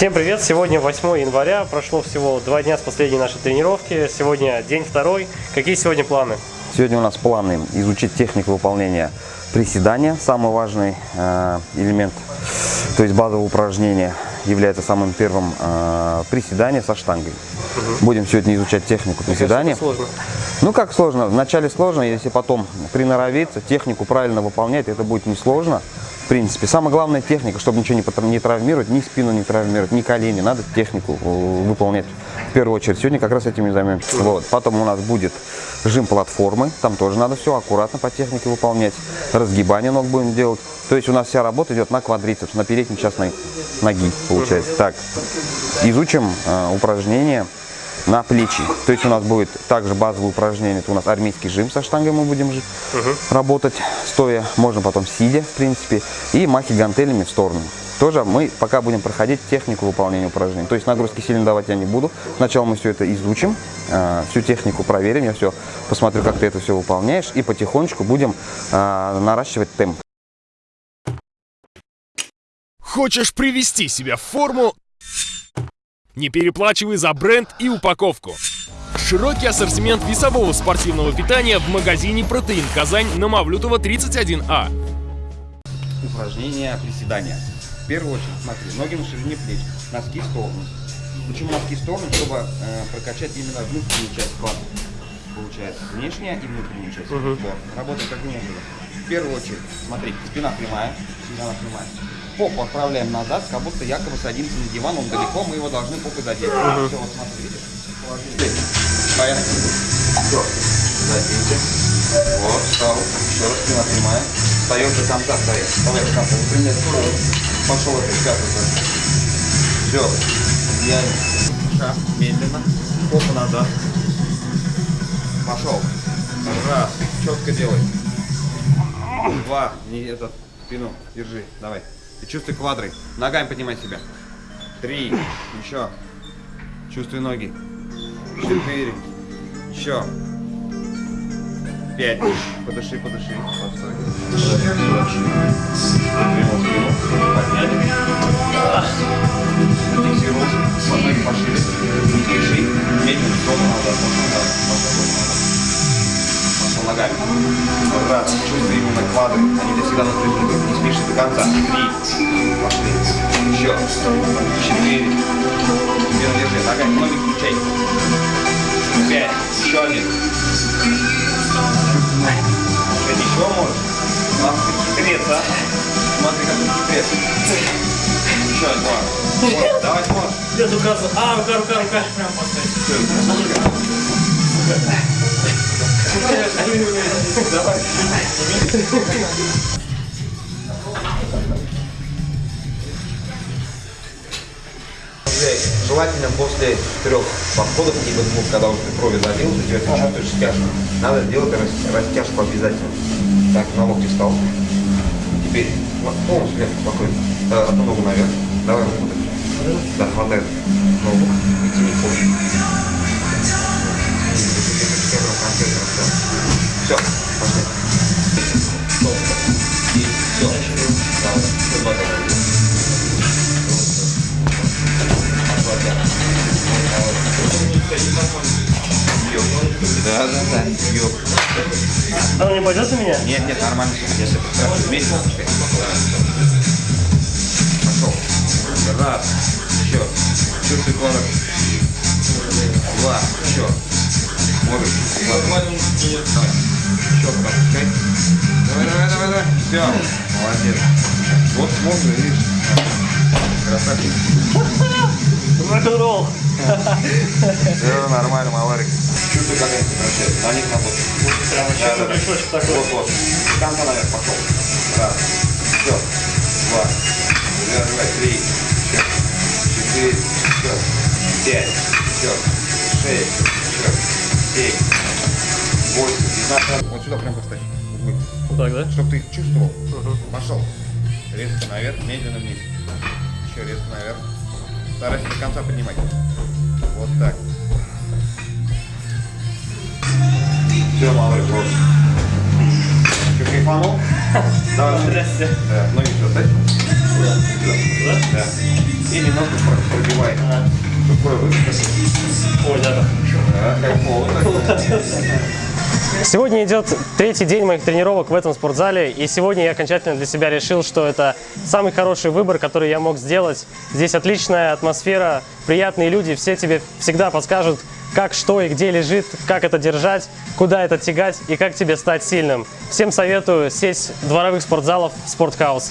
Всем привет! Сегодня 8 января, прошло всего два дня с последней нашей тренировки. Сегодня день второй. Какие сегодня планы? Сегодня у нас планы изучить технику выполнения приседания, самый важный э, элемент, то есть базовое упражнение является самым первым э, приседание со штангой. Угу. Будем сегодня изучать технику приседания. сложно. Ну как сложно? Вначале сложно, если потом приноровиться, технику правильно выполнять, это будет несложно принципе. Самая главная техника, чтобы ничего не, не травмировать, ни спину не травмировать, ни колени. Надо технику э, выполнять в первую очередь. Сегодня как раз этим и займемся. Вот. Потом у нас будет жим платформы. Там тоже надо все аккуратно по технике выполнять. Разгибание ног будем делать. То есть у нас вся работа идет на квадрицепс, на передней часть ноги, получается. Так, изучим э, упражнения на плечи. То есть у нас будет также базовое упражнение, это у нас армейский жим со штангой мы будем угу. работать стоя, можно потом сидя, в принципе, и махи гантелями в сторону. Тоже мы пока будем проходить технику выполнения упражнений. То есть нагрузки сильно давать я не буду. Сначала мы все это изучим, э, всю технику проверим, я все посмотрю, как ты это все выполняешь, и потихонечку будем э, наращивать темп. Хочешь привести себя в форму, не переплачивай за бренд и упаковку. Широкий ассортимент весового спортивного питания в магазине «Протеин Казань» на Мавлютова 31А. Упражнение приседания. В первую очередь, смотри, ноги на ширине плеч, носки в сторону. Почему носки в сторону? Чтобы э, прокачать именно внутреннюю часть плата. Получается, внешняя и внутренняя часть. Угу. Вот. Работаем как внешне. В первую очередь, смотри, спина прямая, спина прямая попу отправляем назад, как будто якобы садимся на диван, он далеко, мы его должны попой задеть. Угу. Все, вот смотри, видишь? Поехали. Все, заденьте. Вот, встал. Еще раз спина прямая. Встаем до конца, встаем. Давай до конца, выпрямляй. Пошел это, пятый. Все, идеально. Шаг, медленно. Попу назад. Пошел. Раз, четко делай. Два, не этот, спину, держи, давай. И чувствуй квадры. Ногами поднимай себя. Три. Еще. Чувствуй ноги. Четыре. Еще. Пять. Подыши, подыши. Постой. Подняли. Зафиксировался. Ноги пошире. Не спеши. Медленно. Назад. Назад ногами. Раз, чувствуй именно квадры, они для всегда напряжены. Не спишь до конца. Три, пошли. Еще. Четыре. Теперь держи, ногами, ноги включай. Пять, еще один. Шесть, еще можешь. Надо хитреться, а. Смотри, как ты хитрец. Еще два. Вот, давай сможешь. Где указываю? А, рука, рука, рука. Прям поставить. Желательно после трех подходов, либо двух, когда уже ты крови залил, у тебя чувствуешь стяжку. Надо сделать растяжку обязательно. Так, на локте встал. Теперь полностью легко, спокойно. Э, одну ногу наверх. Давай руку Да, хватает Да, да, да. Ёп. Она не пойдет на меня? Нет, нет, нормально. Если хорошо вместе, Пошел. Раз. Еще. Чувствуй кладок. Два. Еще. Можешь. Нормально. Давай. Четко опускай. Давай, давай, давай, давай. Все. Молодец. Вот можно, видишь. Красавчик. Рок-н-ролл. Все нормально, маларик. Чувствуй, как они превращаются. На них работают. Прямо сейчас да, да. такой. Вот, вот. Конца наверх пошел. Раз. Все. Два. Давай. Три. Четыре. Все. Пять. Все. Шесть. Еще. Семь. Восемь. Вот сюда прям поставь. Вот так, да? Чтобы ты чувствовал. Угу. Пошел. Резко наверх, медленно вниз. Еще резко наверх. Старайся до конца поднимать. Вот так. Все, малыш, вот. Что, кайфанул? Давай. Здрасте. Да, ноги сюда ставь. Да. Да. И немножко Ой, да, Сегодня идет третий день моих тренировок в этом спортзале, и сегодня я окончательно для себя решил, что это самый хороший выбор, который я мог сделать. Здесь отличная атмосфера, приятные люди, все тебе всегда подскажут, как, что и где лежит, как это держать, куда это тягать и как тебе стать сильным. Всем советую сесть в дворовых спортзалов в спортхаус.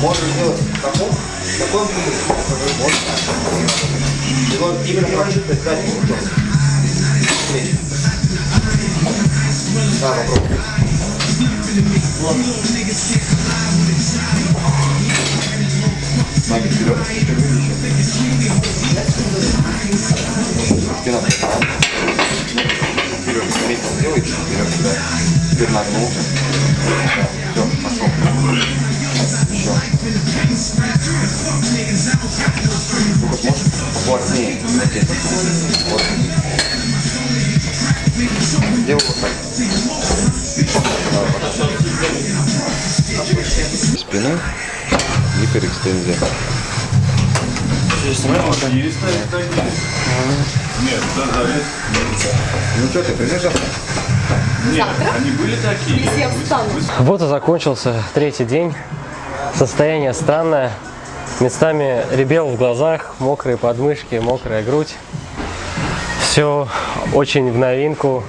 Можно сделать таком, таком Вот так. И вот именно заднюю сторону. Плечи. Да, попробуй. Ноги вперед. Спина вперед. Вперед. Смотрите, сделай чуть вперед. сюда. Теперь нагнулся. Вот. Делай вот так. Спина. Гиперэкстензия. Ну что ты, придешь завтра? Если я встану. Вот и закончился третий день. Состояние странное. Местами ребел в глазах, мокрые подмышки, мокрая грудь. Все очень в новинку.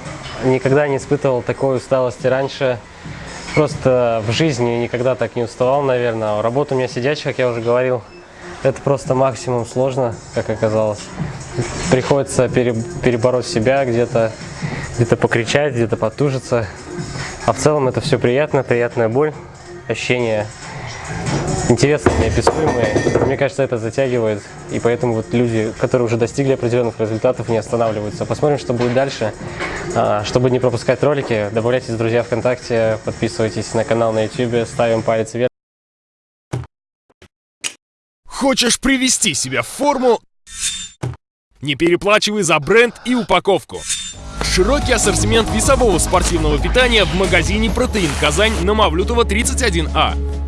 Никогда не испытывал такой усталости раньше. Просто в жизни никогда так не уставал, наверное. Работа у меня сидячая, как я уже говорил. Это просто максимум сложно, как оказалось. Приходится пере- перебороть себя где-то, где-то покричать, где-то потужиться. А в целом это все приятно, приятная боль, ощущения интересные, неописуемые. Мне кажется, это затягивает, и поэтому вот люди, которые уже достигли определенных результатов, не останавливаются. Посмотрим, что будет дальше. А, Чтобы не пропускать ролики, добавляйтесь в друзья ВКонтакте, подписывайтесь на канал на YouTube, ставим палец вверх. Хочешь привести себя в форму? Не переплачивай за бренд и упаковку. Широкий ассортимент весового спортивного питания в магазине «Протеин Казань» на Мавлютова 31А.